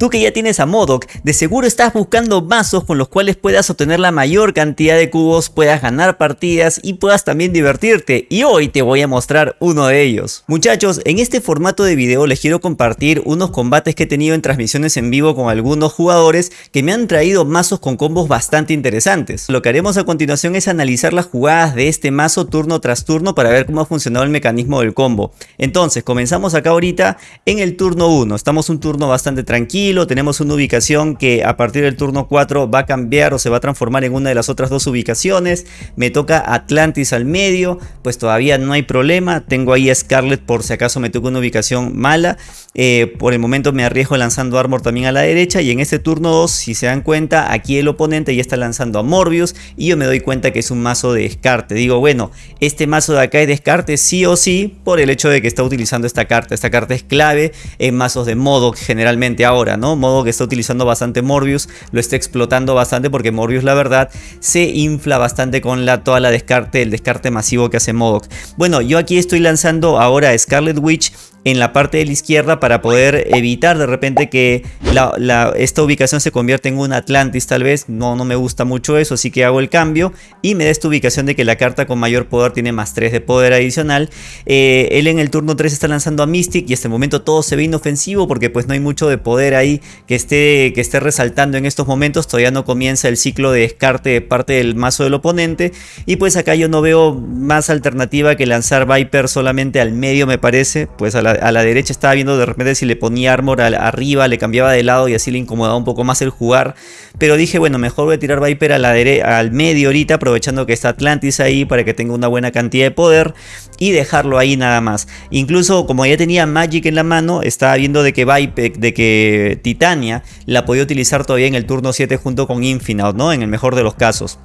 Tú que ya tienes a Modok, de seguro estás buscando mazos con los cuales puedas obtener la mayor cantidad de cubos, puedas ganar partidas y puedas también divertirte. Y hoy te voy a mostrar uno de ellos. Muchachos, en este formato de video les quiero compartir unos combates que he tenido en transmisiones en vivo con algunos jugadores que me han traído mazos con combos bastante interesantes. Lo que haremos a continuación es analizar las jugadas de este mazo turno tras turno para ver cómo ha funcionado el mecanismo del combo. Entonces, comenzamos acá ahorita en el turno 1. Estamos un turno bastante tranquilo tenemos una ubicación que a partir del turno 4 va a cambiar o se va a transformar en una de las otras dos ubicaciones. Me toca Atlantis al medio, pues todavía no hay problema. Tengo ahí a Scarlet por si acaso me toca una ubicación mala. Eh, por el momento me arriesgo lanzando Armor también a la derecha y en este turno 2, si se dan cuenta, aquí el oponente ya está lanzando a Morbius y yo me doy cuenta que es un mazo de descarte. Digo, bueno, este mazo de acá es descarte sí o sí por el hecho de que está utilizando esta carta. Esta carta es clave en mazos de modo generalmente ahora, Modo que está utilizando bastante Morbius, lo está explotando bastante porque Morbius la verdad se infla bastante con la, toda la descarte, el descarte masivo que hace Modok. Bueno, yo aquí estoy lanzando ahora Scarlet Witch en la parte de la izquierda para poder evitar de repente que esta ubicación se convierta en un Atlantis tal vez. No, no me gusta mucho eso, así que hago el cambio y me da esta ubicación de que la carta con mayor poder tiene más 3 de poder adicional. Eh, él en el turno 3 está lanzando a Mystic y hasta el momento todo se ve inofensivo porque pues no hay mucho de poder ahí que esté, que esté resaltando en estos momentos. Todavía no comienza el ciclo de descarte de parte del mazo del oponente y pues acá yo no veo más alternativa que lanzar Viper solamente al medio me parece, pues a la a la derecha estaba viendo de repente si le ponía armor arriba, le cambiaba de lado y así le incomodaba un poco más el jugar. Pero dije, bueno, mejor voy a tirar Viper a al medio ahorita, aprovechando que está Atlantis ahí para que tenga una buena cantidad de poder y dejarlo ahí nada más. Incluso como ya tenía Magic en la mano, estaba viendo de que Viper, de que Titania la podía utilizar todavía en el turno 7 junto con Infinite, ¿no? En el mejor de los casos.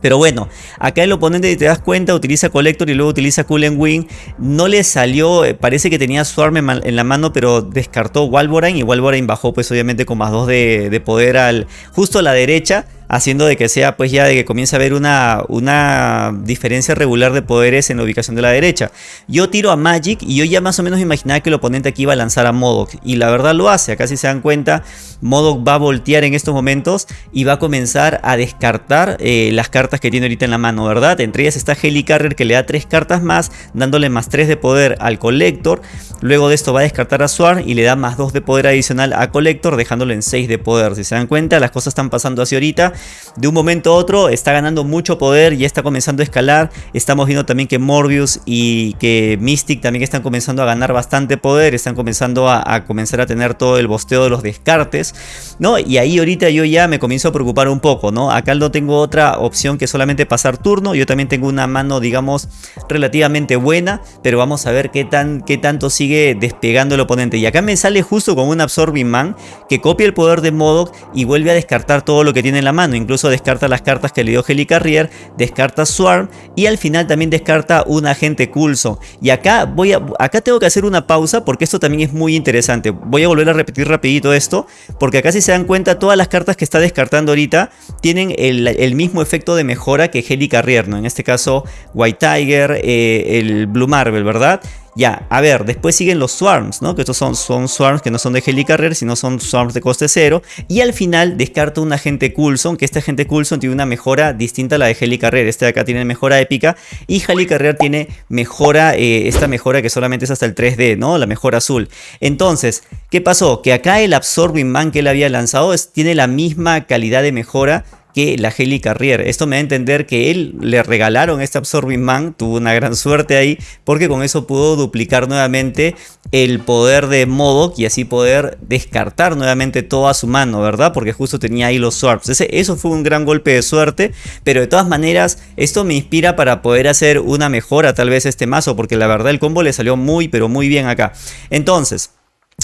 Pero bueno, acá el oponente, te das cuenta, utiliza Collector y luego utiliza Cool Wing. No le salió, eh, parece que tenía Swarm en la mano, pero descartó Walborine. Y Walborine bajó pues obviamente con más 2 de, de poder al justo a la derecha haciendo de que sea pues ya de que comience a haber una, una diferencia regular de poderes en la ubicación de la derecha. Yo tiro a Magic y yo ya más o menos imaginaba que el oponente aquí iba a lanzar a Modok y la verdad lo hace, acá si se dan cuenta Modok va a voltear en estos momentos y va a comenzar a descartar eh, las cartas que tiene ahorita en la mano, ¿verdad? Entre ellas está Helicarrier que le da tres cartas más, dándole más 3 de poder al Collector, luego de esto va a descartar a Swarm y le da más 2 de poder adicional a Collector dejándole en 6 de poder, si se dan cuenta las cosas están pasando así ahorita de un momento a otro está ganando mucho poder, y está comenzando a escalar. Estamos viendo también que Morbius y que Mystic también están comenzando a ganar bastante poder, están comenzando a, comenzar a tener todo el bosteo de los descartes, ¿no? Y ahí ahorita yo ya me comienzo a preocupar un poco, ¿no? Acá no tengo otra opción que solamente pasar turno, yo también tengo una mano, digamos, relativamente buena, pero vamos a ver qué, tan, qué tanto sigue despegando el oponente. Y acá me sale justo con un Absorbing Man que copia el poder de Modok y vuelve a descartar todo lo que tiene en la mano incluso descarta las cartas que le dio Helicarrier, descarta Swarm y al final también descarta un agente Coulson. Y acá, voy a, acá tengo que hacer una pausa porque esto también es muy interesante. Voy a volver a repetir rapidito esto porque acá si se dan cuenta todas las cartas que está descartando ahorita tienen el, mismo efecto de mejora que Helicarrier, ¿no? En este caso White Tiger, eh, el Blue Marvel, ¿verdad? Ya, a ver, después siguen los Swarms, ¿no? Que estos son, son Swarms que no son de Helicarrier, sino son Swarms de coste cero. Y al final descarta un agente Coulson, que este agente Coulson tiene una mejora distinta a la de Helicarrier. Este de acá tiene mejora épica y Helicarrier tiene mejora, eh, esta mejora que solamente es hasta el 3D, ¿no? La mejora azul. Entonces, ¿qué pasó? Que acá el Absorbing Man que él había lanzado tiene la misma calidad de mejora que la Heli Carrier. Esto me da a entender que él le regalaron este Absorbing Man, tuvo una gran suerte ahí, porque con eso pudo duplicar nuevamente el poder de Modok y así poder descartar nuevamente toda su mano, ¿verdad? Porque justo tenía ahí los Swarps. Eso fue un gran golpe de suerte, pero de todas maneras esto me inspira para poder hacer una mejora tal vez este mazo, porque la verdad el combo le salió muy pero muy bien acá. Entonces...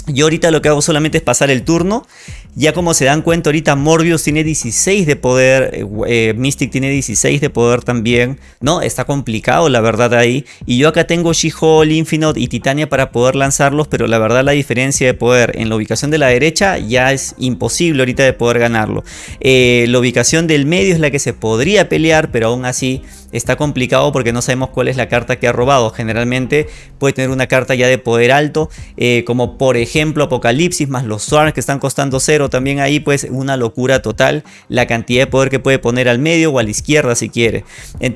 Yo ahorita lo que hago solamente es pasar el turno Ya como se dan cuenta ahorita Morbius tiene 16 de poder, eh, eh, Mystic tiene 16 de poder también, ¿no? Está complicado la verdad ahí. Y yo acá tengo She-Hulk, Infinite y Titania para poder lanzarlos, pero la verdad la diferencia de poder en la ubicación de la derecha ya es imposible ahorita de poder ganarlo. Eh, la ubicación del medio es la que se podría pelear, pero aún así está complicado porque no sabemos cuál es la carta que ha robado. Generalmente puede tener una carta ya de poder alto, como por ejemplo Apocalipsis más los Swarms que están costando cero también ahí pues una locura total la cantidad de poder que puede poner al medio o a la izquierda si quiere.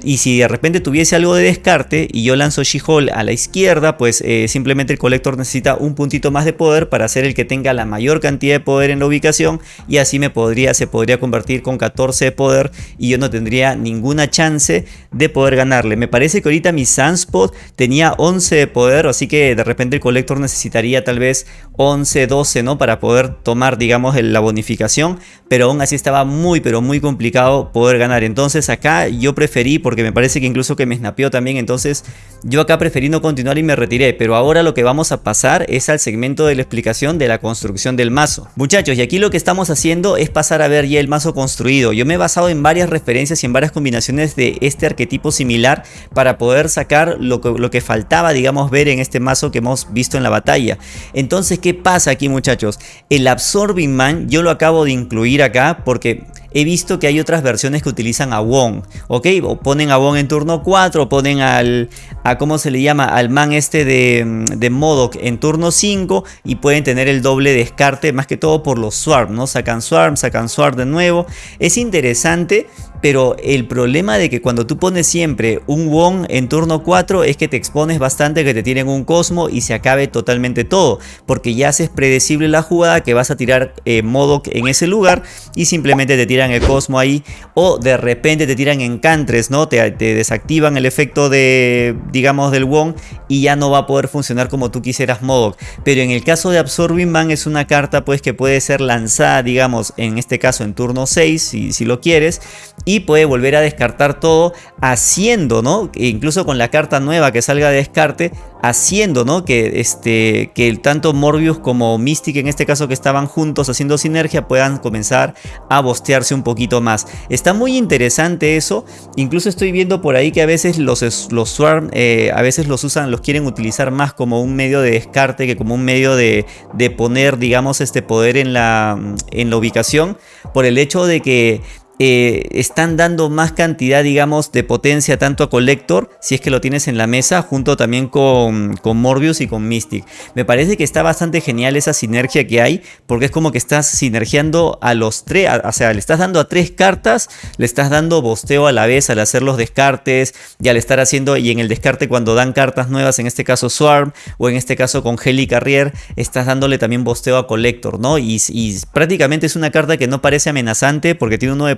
Y si de repente tuviese algo de descarte y yo lanzo She-Hulk a la izquierda, pues eh, simplemente el colector necesita un puntito más de poder para ser el que tenga la mayor cantidad de poder en la ubicación y así me podría, se podría convertir con 14 de poder y yo no tendría ninguna chance de poder ganarle. Me parece que ahorita mi Sunspot tenía 11 de poder, así que de repente el colector necesitaría tal vez 11, 12, ¿no? Para poder tomar, digamos, la bonificación, pero aún así estaba muy pero muy complicado poder ganar. Entonces acá yo preferí, porque me parece que incluso que me snapeó también, entonces yo acá preferí no continuar y me retiré. Pero ahora lo que vamos a pasar es al segmento de la explicación de la construcción del mazo. Muchachos, y aquí lo que estamos haciendo es pasar a ver ya el mazo construido. Yo me he basado en varias referencias y en varias combinaciones de este arquetipo similar para poder sacar lo que, lo que faltaba, digamos, ver en este mazo que hemos visto en la batalla. Entonces, ¿qué pasa aquí muchachos? El Absorbing Man yo lo acabo de incluir acá porque he visto que hay otras versiones que utilizan a Wong, ¿ok? O ponen a Wong en turno 4, o ponen al, a cómo se le llama, al man este de, de Modoc en turno 5 y pueden tener el doble descarte, más que todo por los Swarm, ¿no? Sacan Swarm, sacan Swarm de nuevo. Es interesante, pero el problema de que cuando tú pones siempre un Wong en turno 4 es que te expones bastante que te tienen un Cosmo y se acabe totalmente todo, porque ya haces predecible la jugada que vas a tirar eh, Modoc en ese lugar y simplemente te tiran el Cosmo ahí o de repente te tiran encantres, ¿no? Te, desactivan el efecto de, digamos, del Wong y ya no va a poder funcionar como tú quisieras Modok. Pero en el caso de Absorbing Man es una carta pues que puede ser lanzada, digamos, en este caso en turno 6, si, si lo quieres, y puede volver a descartar todo haciendo, ¿no? E incluso con la carta nueva que salga de descarte, haciendo, ¿no? Que, este, que tanto Morbius como Mystic en este caso que estaban juntos haciendo sinergia puedan comenzar a bostearse un poquito más. Está muy interesante eso. Incluso estoy viendo por ahí que a veces los, los Swarm eh, a veces los usan, los quieren utilizar más como un medio de descarte que como un medio de, de poner, digamos, este poder en la, en la ubicación. Por el hecho de que eh, están dando más cantidad, digamos, de potencia tanto a Collector, si es que lo tienes en la mesa, junto también con, Morbius y con Mystic. Me parece que está bastante genial esa sinergia que hay, porque es como que estás sinergiando a los tres, o sea, le estás dando a tres cartas, le estás dando bosteo a la vez al hacer los descartes, y al estar haciendo, y en el descarte cuando dan cartas nuevas, en este caso Swarm, o en este caso con Heli Carrier, estás dándole también bosteo a Collector, ¿no? Y, y prácticamente es una carta que no parece amenazante, porque tiene uno de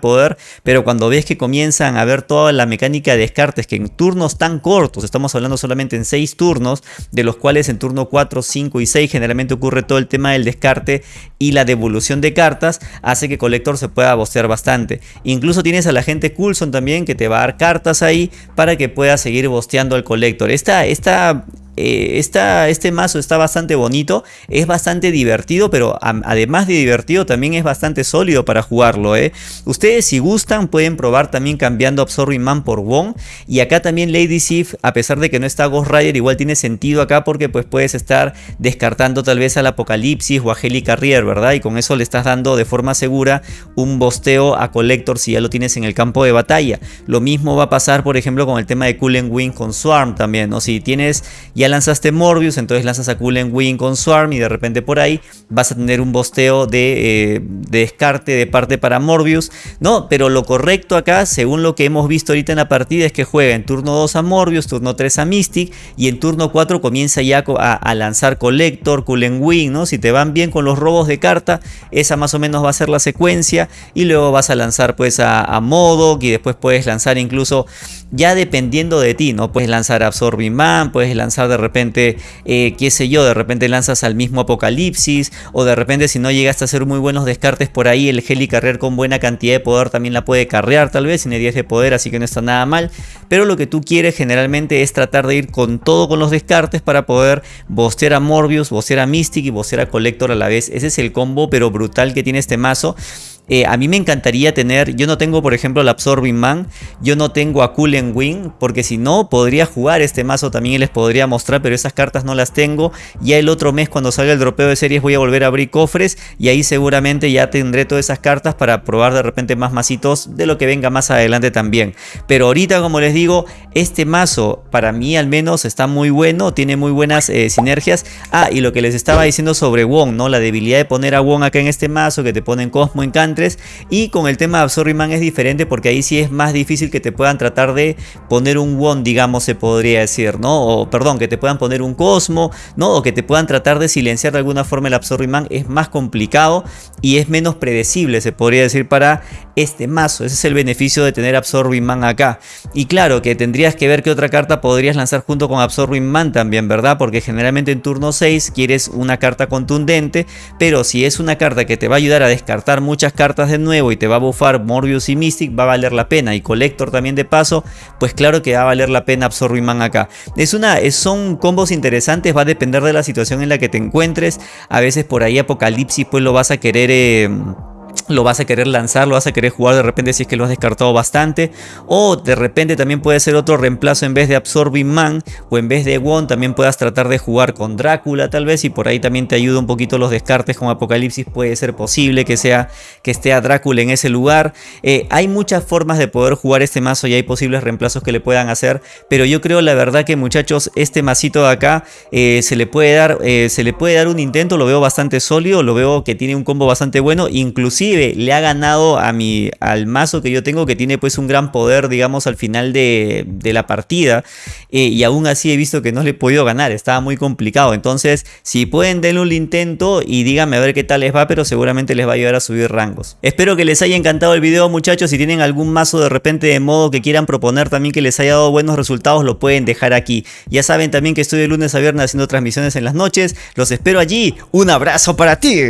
pero cuando ves que comienzan a ver toda la mecánica de descartes, que en turnos tan cortos, estamos hablando solamente en 6 turnos, de los cuales en turno 4, 5 y 6 generalmente ocurre todo el tema del descarte y la devolución de cartas, hace que Collector se pueda bostear bastante. Incluso tienes a la gente Coulson también que te va a dar cartas ahí para que pueda seguir bosteando al Collector. Esta, esta eh, este mazo está bastante bonito, es bastante divertido, pero además de divertido también es bastante sólido para jugarlo. ¿eh? Ustedes si gustan pueden probar también cambiando Absorbing Man por Wong. Y acá también Lady Sif, a pesar de que no está Ghost Rider, igual tiene sentido acá porque pues puedes estar descartando tal vez al Apocalipsis o a Heli Carrier, ¿verdad? Y con eso le estás dando de forma segura un bosteo a Collector si ya lo tienes en el campo de batalla. Lo mismo va a pasar por ejemplo con el tema de Coolen Wing con Swarm también, ¿no? Si tienes ya lanzaste Morbius, entonces lanzas a Coolen Wing con Swarm y de repente por ahí vas a tener un bosteo eh, de, descarte de parte para Morbius. No, pero lo correcto acá, según lo que hemos visto ahorita en la partida, es que juega en turno 2 a Morbius, turno 3 a Mystic y en turno 4 comienza ya a, lanzar Collector, Coolen Wing, ¿no? Si te van bien con los robos de carta, esa más o menos va a ser la secuencia y luego vas a lanzar pues a, a Modoc y después puedes lanzar incluso ya dependiendo de ti, ¿no? Puedes lanzar Absorbing Man, puedes lanzar de repente, eh, qué sé yo, de repente lanzas al mismo Apocalipsis, o de repente si no llegaste a hacer muy buenos descartes por ahí, el Heli Carrier con buena cantidad de poder también la puede carrear tal vez, tiene 10 de poder, así que no está nada mal, pero lo que tú quieres generalmente es tratar de ir con todo con los descartes para poder bostear a Morbius, bostear a Mystic y bostear a Collector a la vez, ese es el combo pero brutal que tiene este mazo, eh, a mí me encantaría tener, yo no tengo por ejemplo la Absorbing Man, yo no tengo a Coolen Wing, porque si no podría jugar este mazo también y les podría mostrar, pero esas cartas no las tengo. Ya el otro mes cuando salga el dropeo de series voy a volver a abrir cofres y ahí seguramente ya tendré todas esas cartas para probar de repente más masitos de lo que venga más adelante también. Pero ahorita como les digo, este mazo para mí al menos está muy bueno, tiene muy buenas eh, sinergias. Ah, y lo que les estaba diciendo sobre Wong, ¿no? La debilidad de poner a Wong acá en este mazo, que te ponen Cosmo Encanto y con el tema de Absorbing es diferente porque ahí sí es más difícil que te puedan tratar de poner un Won, digamos, se podría decir, ¿no? O perdón, que te puedan poner un Cosmo, ¿no? O que te puedan tratar de silenciar de alguna forma el Absorbing es más complicado y es menos predecible, se podría decir, para este mazo. Ese es el beneficio de tener Absorbing Man acá. Y claro que tendrías que ver qué otra carta podrías lanzar junto con Absorbing Man también, ¿verdad? Porque generalmente en turno 6 quieres una carta contundente, pero si es una carta que te va a ayudar a descartar muchas cartas de nuevo y te va a bufar Morbius y Mystic, va a valer la pena. Y Collector también de paso, pues claro que va a valer la pena Absorbing Man acá. Es una, son combos interesantes, va a depender de la situación en la que te encuentres. A veces por ahí Apocalipsis pues lo vas a querer... Eh, lo vas a querer lanzar, lo vas a querer jugar de repente si es que lo has descartado bastante. O de repente también puede ser otro reemplazo en vez de Absorbing Man o en vez de Won también puedas tratar de jugar con Drácula tal vez y por ahí también te ayuda un poquito los descartes con Apocalipsis. Puede ser posible que, sea, que esté a Drácula en ese lugar. Eh, hay muchas formas de poder jugar este mazo y hay posibles reemplazos que le puedan hacer. Pero yo creo la verdad que muchachos este masito de acá eh, se, le puede dar, eh, se le puede dar un intento. Lo veo bastante sólido, lo veo que tiene un combo bastante bueno. Inclusive le ha ganado a mi, al mazo que yo tengo que tiene pues un gran poder digamos al final de, la partida eh, y aún así he visto que no le he podido ganar, estaba muy complicado. Entonces si pueden denle un intento y díganme a ver qué tal les va pero seguramente les va a ayudar a subir rangos. Espero que les haya encantado el video muchachos, si tienen algún mazo de repente de modo que quieran proponer también que les haya dado buenos resultados lo pueden dejar aquí. Ya saben también que estoy de lunes a viernes haciendo transmisiones en las noches, los espero allí, un abrazo para ti.